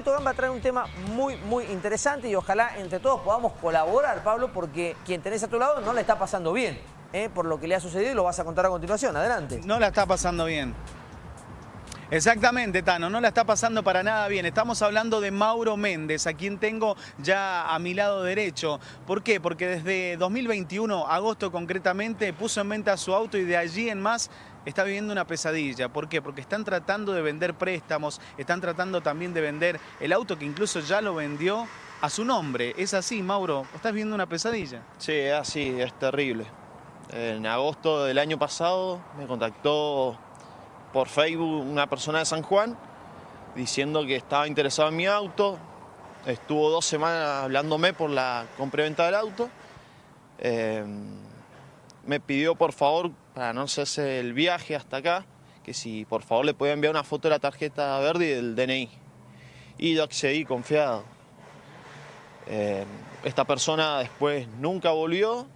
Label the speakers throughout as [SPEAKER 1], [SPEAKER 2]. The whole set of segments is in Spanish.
[SPEAKER 1] Pablito Gamba trae un tema muy, muy interesante y ojalá entre todos podamos colaborar, Pablo, porque quien tenés a tu lado no le está pasando bien. ¿eh? Por lo que le ha sucedido y lo vas a contar a continuación. Adelante.
[SPEAKER 2] No la está pasando bien. Exactamente, Tano, no la está pasando para nada bien. Estamos hablando de Mauro Méndez, a quien tengo ya a mi lado derecho. ¿Por qué? Porque desde 2021, agosto concretamente, puso en venta su auto y de allí en más está viviendo una pesadilla. ¿Por qué? Porque están tratando de vender préstamos, están tratando también de vender el auto que incluso ya lo vendió a su nombre. ¿Es así, Mauro? ¿Estás viviendo una pesadilla?
[SPEAKER 3] Sí, es así, es terrible. En agosto del año pasado me contactó por Facebook una persona de San Juan diciendo que estaba interesado en mi auto. Estuvo dos semanas hablándome por la compra-venta del auto. Eh, me pidió por favor, para no hacerse el viaje hasta acá, que si por favor le podía enviar una foto de la tarjeta verde y del DNI. Y yo accedí confiado. Eh, esta persona después nunca volvió.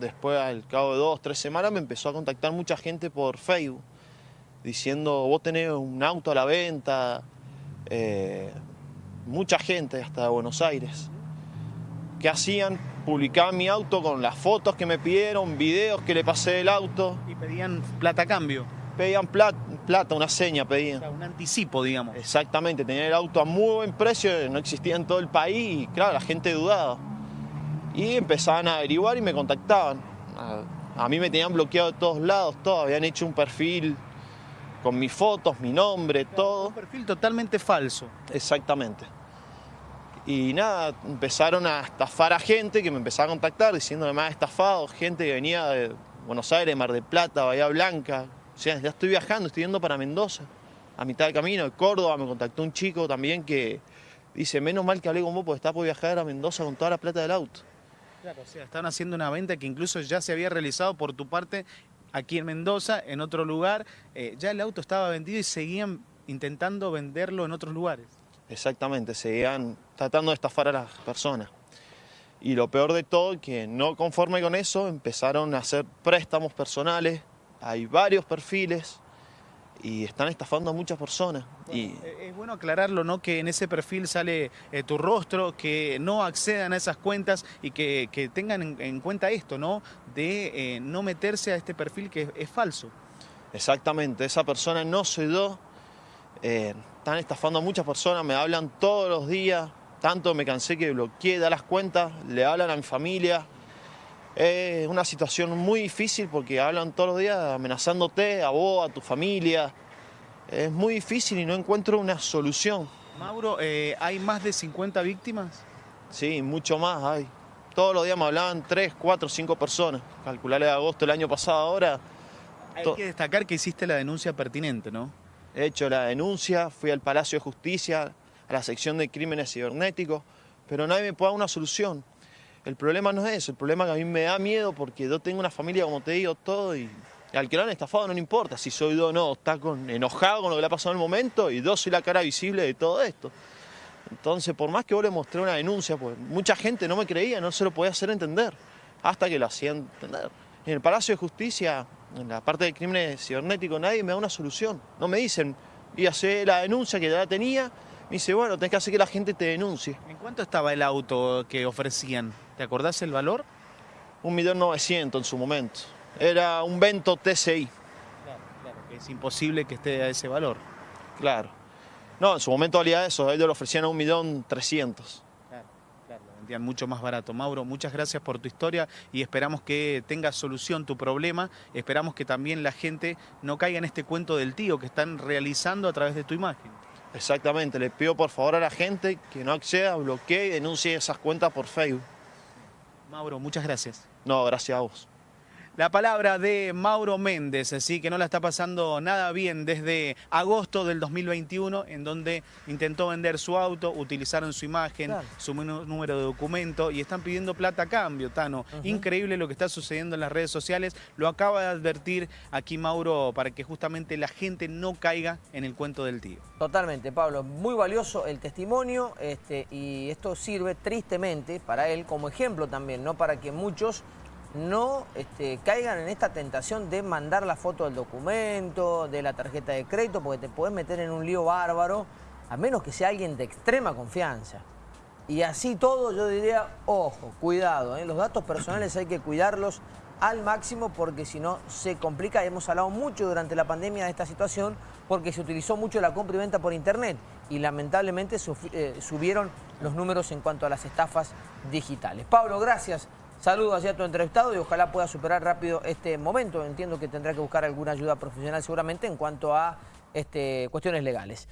[SPEAKER 3] Después, al cabo de dos, tres semanas, me empezó a contactar mucha gente por Facebook diciendo, vos tenés un auto a la venta, eh, mucha gente hasta Buenos Aires. ¿Qué hacían? Publicaban mi auto con las fotos que me pidieron, videos que le pasé del auto.
[SPEAKER 2] Y pedían plata a cambio.
[SPEAKER 3] Pedían plata, plata una seña pedían.
[SPEAKER 2] un anticipo, digamos.
[SPEAKER 3] Exactamente, tenían el auto a muy buen precio, no existía en todo el país y claro, la gente dudaba. Y empezaban a averiguar y me contactaban. A, a mí me tenían bloqueado de todos lados, todo, habían hecho un perfil con mis fotos, mi nombre, todo.
[SPEAKER 2] Un perfil totalmente falso.
[SPEAKER 3] Exactamente. Y nada, empezaron a estafar a gente que me empezaba a contactar diciendo que me había estafado, gente que venía de Buenos Aires, Mar del Plata, Bahía Blanca. O sea, ya estoy viajando, estoy yendo para Mendoza. A mitad de camino, de Córdoba, me contactó un chico también que dice, menos mal que hablé con vos porque está por viajar a Mendoza con toda la plata del auto.
[SPEAKER 2] Claro, o sea, están haciendo una venta que incluso ya se había realizado por tu parte aquí en Mendoza, en otro lugar. Eh, ya el auto estaba vendido y seguían intentando venderlo en otros lugares.
[SPEAKER 3] Exactamente, seguían tratando de estafar a las personas. Y lo peor de todo, que no conforme con eso, empezaron a hacer préstamos personales. Hay varios perfiles y están estafando a muchas personas. y...
[SPEAKER 2] Eh, es bueno aclararlo, ¿no? Que en ese perfil sale eh, tu rostro, que no accedan a esas cuentas y que, que tengan en, cuenta esto, ¿no? De eh, no meterse a este perfil que es, falso.
[SPEAKER 3] Exactamente, esa persona no se dio, están estafando a muchas personas, me hablan todos los días, tanto me cansé que bloqueé, da las cuentas, le hablan a mi familia, es una situación muy difícil porque hablan todos los días amenazándote, a vos, a tu familia. Es muy difícil y no encuentro una solución.
[SPEAKER 2] Mauro, eh, ¿hay más de 50 víctimas?
[SPEAKER 3] Sí, mucho más hay. Todos los días me hablaban 3, 4, 5 personas. Calcularle de agosto del año pasado ahora.
[SPEAKER 2] Hay que destacar que hiciste la denuncia pertinente, ¿no?
[SPEAKER 3] He hecho la denuncia, fui al Palacio de Justicia, a la sección de crímenes cibernéticos, pero nadie me puede dar una solución. El problema no es eso, el problema es que a mí me da miedo porque yo tengo una familia, como te digo, todo y al que lo han estafado no le importa si soy yo o no, está enojado con lo que le ha pasado en el momento y yo soy la cara visible de todo esto. Entonces, por más que vos le mostré una denuncia, pues mucha gente no me creía, no se lo podía hacer entender, hasta que lo hacían entender. En el Palacio de Justicia, en la parte de crímenes cibernéticos, nadie me da una solución. No me dicen, y hacer la denuncia que ya la tenía, me dice, bueno, tenés que hacer que la gente te denuncie.
[SPEAKER 2] ¿En cuánto estaba el auto que ofrecían? ¿Te acordás el valor?
[SPEAKER 3] Un millón novecientos en su momento. Era un Vento TCI.
[SPEAKER 2] Claro, claro, que es imposible que esté a ese valor.
[SPEAKER 3] Claro. No, en su momento valía eso, ellos lo ofrecían a un millón trescientos.
[SPEAKER 2] Vendían mucho más barato. Mauro, muchas gracias por tu historia y esperamos que tenga solución tu problema. Esperamos que también la gente no caiga en este cuento del tío que están realizando a través de tu imagen.
[SPEAKER 3] Exactamente, le pido por favor a la gente que no acceda, bloquee y denuncie esas cuentas por Facebook.
[SPEAKER 2] Mauro, muchas gracias.
[SPEAKER 3] No, gracias a vos.
[SPEAKER 2] La palabra de Mauro Méndez, así que no la está pasando nada bien desde agosto del 2021, en donde intentó vender su auto, utilizaron su imagen, su número de documento y están pidiendo plata a cambio, Tano. Increíble lo que está sucediendo en las redes sociales. Lo acaba de advertir aquí Mauro para que justamente la gente no caiga en el cuento del tío.
[SPEAKER 1] Totalmente, Pablo. Muy valioso el testimonio este, y esto sirve tristemente para él como ejemplo también, no para que muchos no este, caigan en esta tentación de mandar la foto del documento, de la tarjeta de crédito, porque te puedes meter en un lío bárbaro a menos que sea alguien de extrema confianza. Y así todo yo diría, ojo, cuidado, ¿eh? los datos personales hay que cuidarlos al máximo porque si no se complica. Hemos hablado mucho durante la pandemia de esta situación porque se utilizó mucho la compra y venta por internet y lamentablemente eh, subieron los números en cuanto a las estafas digitales. Pablo, gracias. Saludos hacia tu entrevistado y ojalá pueda superar rápido este momento. Entiendo que tendrá que buscar alguna ayuda profesional seguramente en cuanto a este, cuestiones legales.